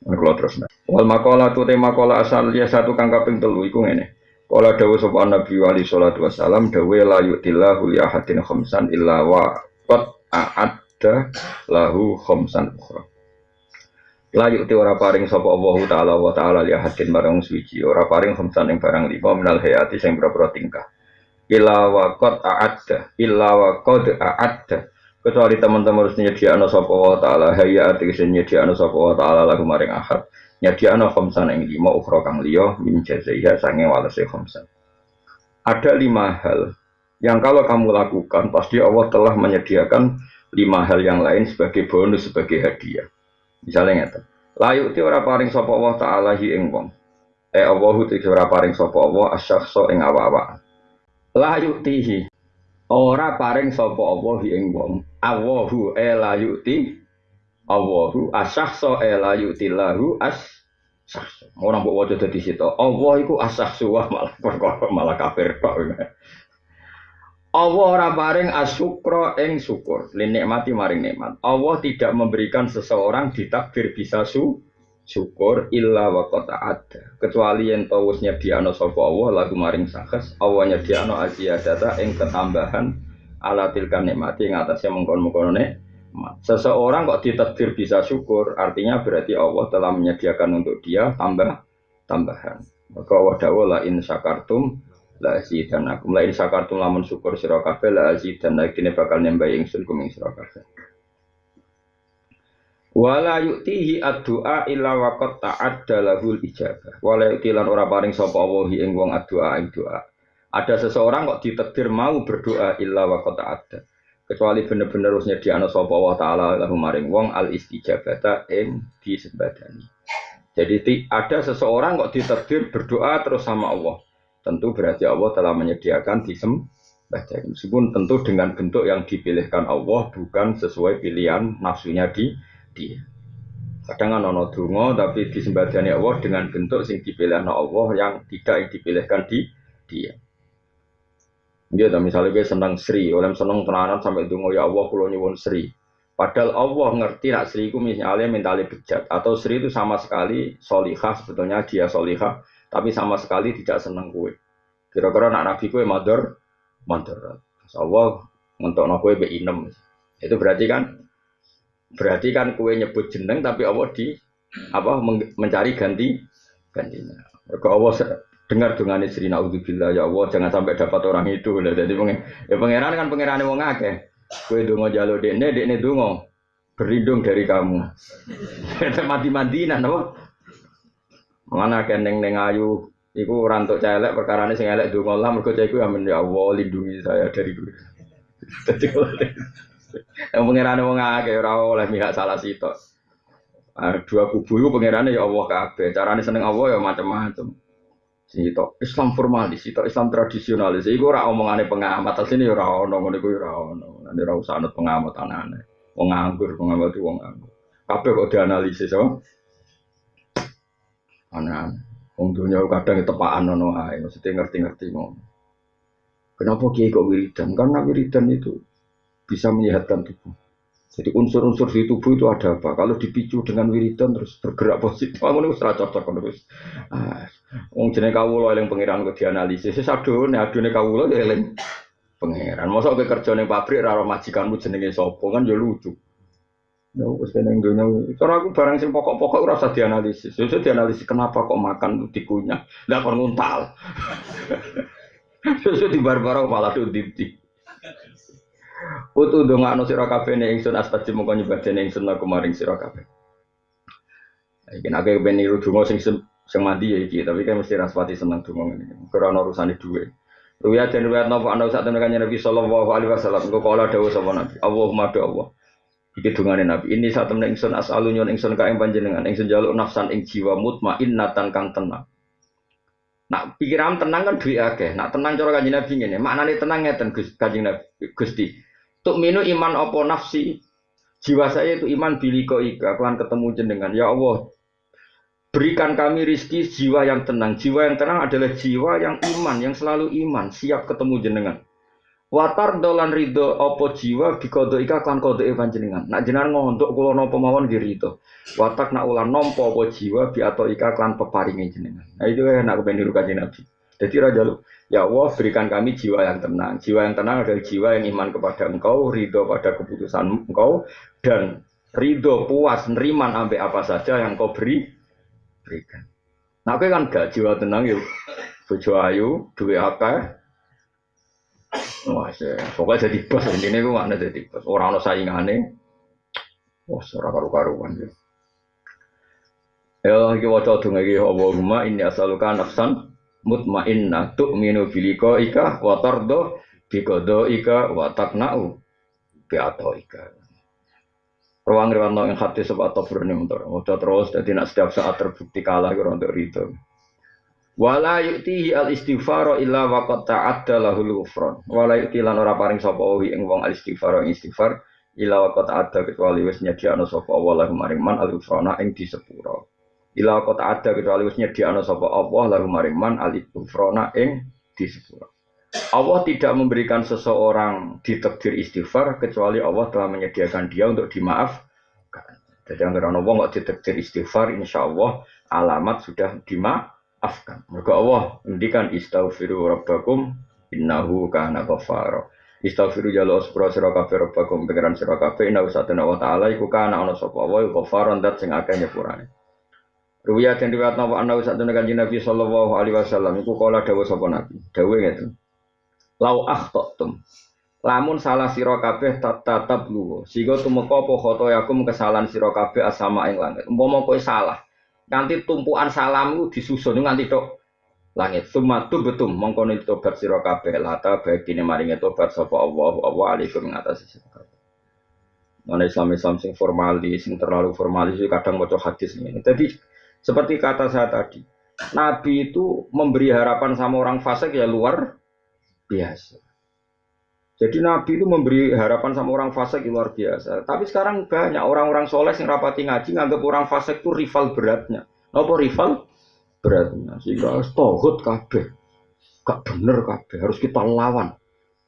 Kalau terus nah. Wal makola tu tema makola asal dia satu kang kaping telu iku ngene. Kala dawu sapa Nabi Ali sallallahu wasallam dawu la yu'tillahu li ahadin khamsan illa wa qad a'adda lahu khamsan ukhra. La yu'ti ora paring sapa Allah taala wa taala li ahadin barang suci ora paring khamsan ing barang lima minal hayati sing pira tingkah. Illa wa qad a'adda illa wa qad a'adda kecuali teman-teman harus nyediakno sapa wa taala hayati sing nyediakno sapa wa taala lagu maring ahad nyadiano khomsan yang lima ukhra kang liya min jazaiha sange walase khomsan ada lima hal yang kalau kamu lakukan pasti Allah telah menyediakan lima hal yang lain sebagai bonus sebagai hadiah. Misalnya ngeten layu ti ora paring sapa Allah taala hi ing wong. Eh Allah ti ora paring sapa Allah asyakhsa ing awa-awa layu tihi ora paring sapa Allah ing wong Allahu e layu ti Allahu asahso ela yutilahu as sahso. Orang mbok waca dadi situ. Allah iku asahsu wah malah perkara malah kafir tok. Allah ora paring asyukra ing syukur, linikmati maring nikmat. Allah tidak memberikan seseorang ditakdir bisa su syukur illa wa ada. Kecuali yang tau wis nyediano sapa Allah lagu maring sakes, Allah nyediano aziyadata ing ketambahan ala tilkan nikmati ing atasnya mengkon-mengkono Seseorang kok ditakdir bisa syukur, artinya berarti Allah telah menyediakan untuk dia tambah tambahan. Maka Allah dawuh la in syakartum la azidanakum. La in syakartum lamun syukur sira kabeh la azidanakum bakal nambah ingsun kuming sira. Wala yu'tihi ad-du'a illa waqad ta'adda lahul ijabah. Wala yu'tilan ora paring sapa Allah ing wong ad-du'a ing doa. Ada seseorang kok ditakdir mau berdoa illa waqad ta'adda kecuali bener-bener harus nyediakno sapa Allah taala lahu maring wong al istijabata ing disembadani. Jadi ada seseorang kok ditakdir berdoa terus sama Allah. Tentu berarti Allah telah menyediakan disembadani. Meskipun tentu dengan bentuk yang dipilihkan Allah bukan sesuai pilihan nafsunya di dia. Kadang kan ono donga tapi disembadani Allah dengan bentuk sing dipilihkan Allah yang tidak dipilihkan di dia. Dia tak misalnya gue senang Sri, oleh senang tenanan sampai itu ya Allah kulo nyuwun Sri. Padahal Allah ngerti nak Sri itu misalnya mentali bejat atau Sri itu sama sekali solihah sebetulnya dia solihah tapi sama sekali tidak senang kue. Kira-kira nak Nabi kue mador, mador. Allah nak kue be inem. Itu berarti kan berarti kan kue nyebut jeneng tapi Allah di apa mencari ganti gantinya. Kalau Allah dengar dengan istri naudzubillah ya Allah jangan sampai dapat orang itu lah jadi pengen ya pangeran kan pangeran mau ngake kue dungo jalo dekne dekne dungo berlindung dari kamu mati mandinan apa mana keneng neng ayu Iku rantuk celek perkara ini sing elek dungo lah mergo iku amin ya Allah lindungi saya dari dulu. Yang pangeran wong akeh ora oleh mihak salah sitok. dua kubu itu pangerannya ya Allah kabeh. Carane seneng Allah ya macam-macam. Sito Islam formalis, itu Islam tradisionalis. Iku ora omongane pengamat, sini ora ono ngono iku ora ono. Nek ora usah anut pengamat anane. Wong nganggur, pengamat wong. Kabeh kok dianalisis oh. Aneh. Wong dunya kadang tepaan ono ae, mesti ngerti-ngerti ngono. Kenapa kiai kok wiridan? Karena wiridan itu bisa menyehatkan tubuh. Jadi unsur-unsur di tubuh itu ada apa? Kalau dipicu dengan wiridan terus bergerak positif, kamu ini serah cocok terus. Ah, Wong jenenge kawula eling pangeran kok dianalisis. Wis adone adone kawula ya eling pangeran. Mosok kowe kerja ning pabrik ora majikanmu jenenge sapa kan ya lucu. Ya wis ning dunya. Cara aku barang sing pokok-pokok ora dianalisis. Wis dianalisis kenapa kok makan dikunyah. Lah kon nguntal. Di barbaro malah tuh dipti. Utu dongakno sira kabeh ning ingsun astajib mongko nyebadene ingsun aku maring sira kabeh. Iki nek ben niru donga sing sing mandi ya iki, tapi kan mesti raspati seneng donga ngene. Ora ono urusane dhuwit. Ruya dan ruya napa ana sak temen Nabi sallallahu alaihi wasallam engko kala dawuh sapa Nabi. Allahumma do Allah. Iki dungane Nabi. Ini sak temen ingsun asalu nyon ingsun ka ing panjenengan ingsun jaluk nafsan ing jiwa mutmainnatan kang tenang. Nak pikiran tenang kan duit akeh. Nak tenang cara kanjeng Nabi ngene. Maknane tenang ngeten Gus kanjeng Nabi Gusti. Tuk minu iman opo nafsi. Jiwa saya itu iman biliko ika. Kelan ketemu jenengan. Ya Allah. Berikan kami rizki jiwa yang tenang. Jiwa yang tenang adalah jiwa yang iman. Yang selalu iman. Siap ketemu jenengan. Watar dolan ridho opo jiwa bikodo ika kan kodo e panjenengan. Nak jenengan ngontok kula napa mawon nggih ridho. Watak nak ulan nompo opo jiwa bi atau ika kan peparinge jenengan. Nah itu enak kepen niru kanjeng Nabi. Jadi raja lu, ya Allah berikan kami jiwa yang tenang. Jiwa yang tenang adalah jiwa yang iman kepada engkau, ridho pada keputusan engkau, dan ridho puas neriman ambil apa saja yang kau beri berikan. Nah, kan gak jiwa tenang yuk. Bojo ayu, duwe apa? Wah, pokoknya jadi bos ini gue mana jadi bos. Orang orang saingannya, wah, serak karu-karuan ya. Ya, waca donga iki Allahumma inni as'aluka nafsan mutmainnah tu'minu biliko ika wa tardo bikodo ika wa takna'u bi ika. Ruang riwano yang hati sebab atau berani untuk terus jadi nak setiap saat terbukti kalah kira untuk itu. Wala yu'tihi al istighfar illa wa qad ta'adda lahul ghufran. Wala yu'ti lan ora paring sapa wi ing wong al istighfar ing istighfar illa wa qad ta'adda kecuali wis nyediakno sapa Allah lahu maring man al ghufrana ing disepuro. Illa wa qad ta'adda kecuali wis nyediakno sapa Allah lahu maring man al ghufrana ing disepuro. Allah tidak memberikan seseorang ditakdir istighfar kecuali Allah telah menyediakan dia untuk dimaafkan. Jadi yang orang wong kok ditakdir istighfar, insya Allah alamat sudah dimaaf afkan. Mereka Allah ngendikan istaghfiru rabbakum innahu kana ghafara. Istaghfiru jalo sepura sira kabeh rabbakum pengiran sira kabeh innahu satana wa ta'ala iku kana ana sapa wa dat sing akeh nyepurane. Ruwiyat yang riwayat nawa anna satana kanjeng Nabi sallallahu alaihi wasallam iku kala dawuh sapa Nabi. Dawuh ngeten. Lau akhtatum Lamun salah sira kabeh tatap luwo. Sehingga tumeka apa khotoyakum kesalahan sira kabeh asama ing langit. Umpama kowe salah, Nanti tumpuan salam itu disusun nganti tok langit. Sumatu betum mongko tobat sira kabeh lata bagine maringe tobat sapa Allah Allah alaikum ngatasi sira kabeh. Mana Islam Islam sing formalis, sing terlalu formalis kadang maca hadis ini. Jadi seperti kata saya tadi, Nabi itu memberi harapan sama orang fasik ya luar biasa. Jadi Nabi itu memberi harapan sama orang fasik luar biasa. Tapi sekarang banyak orang-orang soleh yang rapati ngaji nganggap orang fasik itu rival beratnya. Apa rival beratnya? Sehingga tohut kabeh. Gak bener kabeh, harus kita lawan.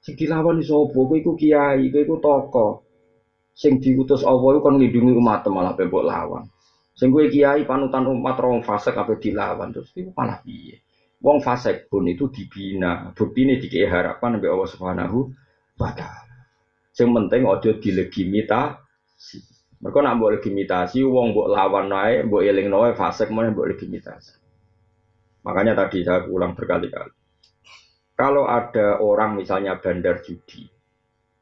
Sing dilawan apa? Kowe iku kiai, iku toko. Sing diutus Allah iku kan nglindungi umat malah bebok lawan. Sing kowe kiai panutan umat orang fasik kabeh dilawan terus iku malah piye? Wong fasik pun itu dibina. Bukti ini dikei harapan sampai Allah Subhanahu batal. Sing penting ojo dilegimitasi. Mereka nak buat legitimasi, wong buat lawan naik, buat eling naik, fasek mana buat legitimasi. Makanya tadi saya ulang berkali-kali. Kalau ada orang misalnya bandar judi,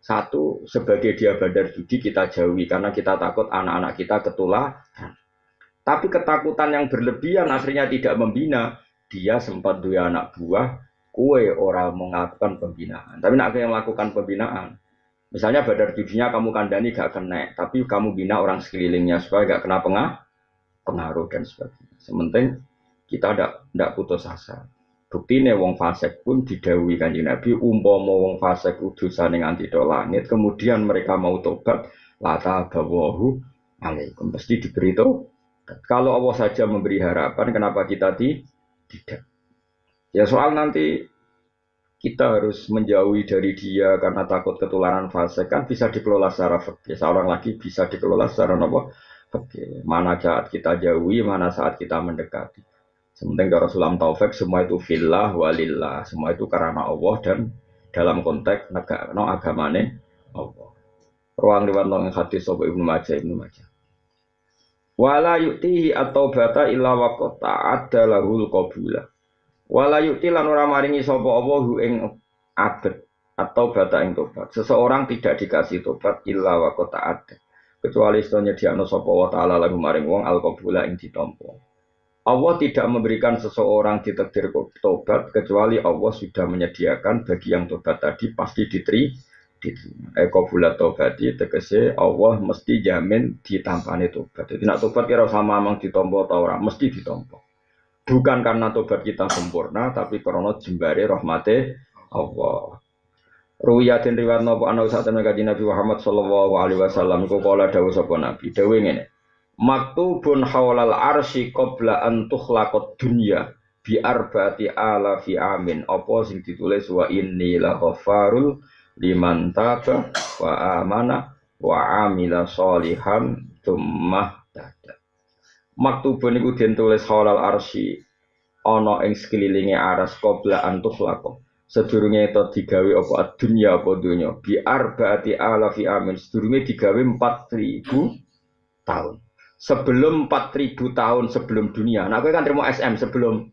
satu sebagai dia bandar judi kita jauhi karena kita takut anak-anak kita ketularan. Tapi ketakutan yang berlebihan akhirnya tidak membina. Dia sempat dua anak buah, kue orang melakukan pembinaan. Tapi nak yang melakukan pembinaan, misalnya badar judinya kamu kandani gak kena, tapi kamu bina orang sekelilingnya supaya gak kena pengah, pengaruh dan sebagainya. Sementing kita tidak putus asa. Bukti nih wong fasek pun didawi kanji Nabi umpama wong fasek udusan yang anti langit, kemudian mereka mau tobat, lata bawahu alaikum pasti diberi itu. Kalau Allah saja memberi harapan, kenapa kita tidak? Ya soal nanti kita harus menjauhi dari dia karena takut ketularan fase kan bisa dikelola secara fakir. Seorang lagi bisa dikelola secara apa? Fakir. Mana saat kita jauhi, mana saat kita mendekati. Sementing kalau sulam taufik semua itu fillah walillah, semua itu karena Allah dan dalam konteks negara no agamane Allah. Ruang lewat nong hati sobo ibnu Majah ibnu Majah. Wala yuktihi atau bata illa waqta ada lahul qabulah. Wala yukti lan ora maringi sapa apa hu ing abet atau bata ing tobat. Seseorang tidak dikasih tobat illa wa qata ada. Kecuali iso nyediakno sapa wa taala lagu maring wong al qabula ing ditampa. Allah tidak memberikan seseorang ditakdir tobat kecuali Allah sudah menyediakan bagi yang tobat tadi pasti diteri diterima. Eko bulat tobati tegese Allah mesti jamin ditampani tobat. Jadi nak tobat kira sama mang ditompo atau orang mesti ditompo. Bukan karena tobat kita sempurna, tapi karena jembari rahmati Allah. Ruwiyatin riwayat nopo ana saat kaji Nabi Muhammad sallallahu alaihi wasallam ku kala dawuh sapa Nabi. Dawuh ngene. Maktubun hawlal arsy qabla an tukhlaqad dunya bi arba'ati ala fi amin. Apa sing ditulis wa inni la liman taba wa amana wa amila solihan tsumma tada. Maktubun iku den tulis halal arsy ana ing sekelilinge aras qabla antus lakum sedurunge itu digawe apa dunya apa dunya. Bi arbaati alafi amin. Sedurunge digawe 4000 tahun. Sebelum 4000 tahun sebelum dunia. Nah kan terima SM sebelum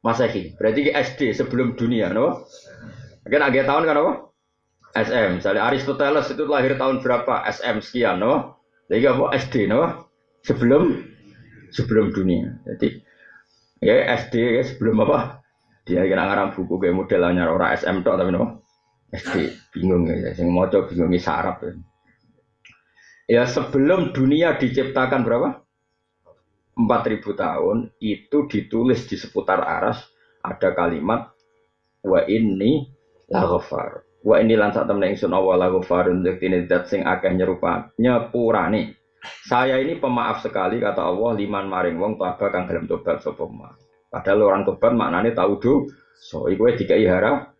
Masehi. Berarti SD sebelum dunia no kan agak tahun kan apa SM. Misalnya Aristoteles itu lahir tahun berapa? SM sekian, no? Jadi apa? SD, no? Sebelum sebelum dunia. Jadi ya SD ya sebelum apa? Dia kira ngarang buku kayak modelnya orang SM tok tapi no? SD bingung ya, sing maca bingung sarap ya. Ya sebelum dunia diciptakan berapa? 4000 tahun itu ditulis di seputar aras ada kalimat wa ini la ghafar Wa ini lan sak temen ingsun awala ghafarun ini dat sing akeh nyerupa nyepurane. Saya ini pemaaf sekali kata Allah liman maring wong taba kang gelem tobat sapa Padahal orang tobat maknane tahu so iku wis dikai harap.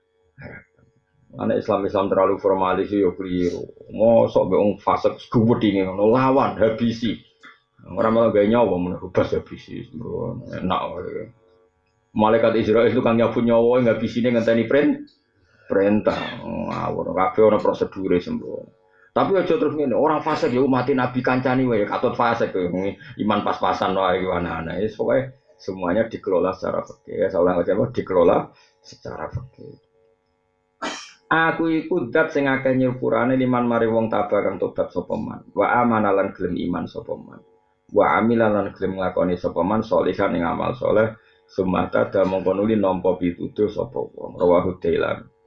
Anak Islam Islam terlalu formalis yo keliru. Mosok be wong fasik gubedinge ngono lawan habisi. Orang malah gak nyawa menurut bas habisi. Enak. Malaikat Israel itu kan nyapu nyawa nggak bisine ngenteni print perintah ngawur kabeh ana prosedure sembrono tapi aja terus ngene orang fase ya mati nabi kancani wae katut fase iman pas-pasan wae ana-ana wis pokoke semuanya dikelola secara fikih ya seorang lagi apa dikelola secara fikih Aku iku dat sing akeh nyepurane liman mari wong tabah kang tobat sapa man. Wa amanalan gelem iman sapa man. Wa amilan gelem nglakoni sapa man salihan ing amal saleh. Sumata da mongko nuli nampa pituduh sapa wong. Rawahu.